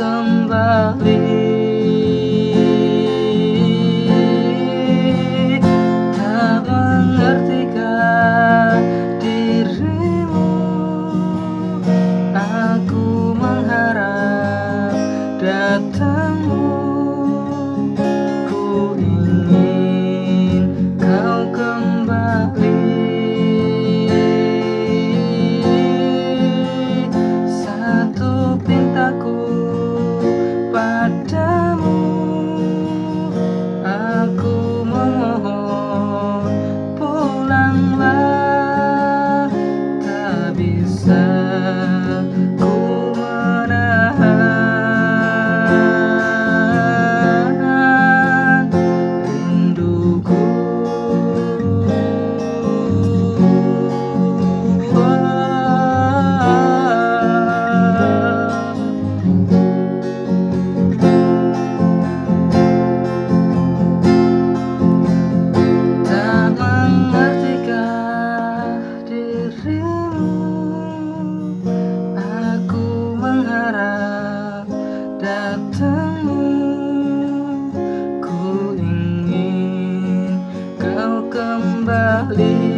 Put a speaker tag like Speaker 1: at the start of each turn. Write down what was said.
Speaker 1: kembali Tak kembali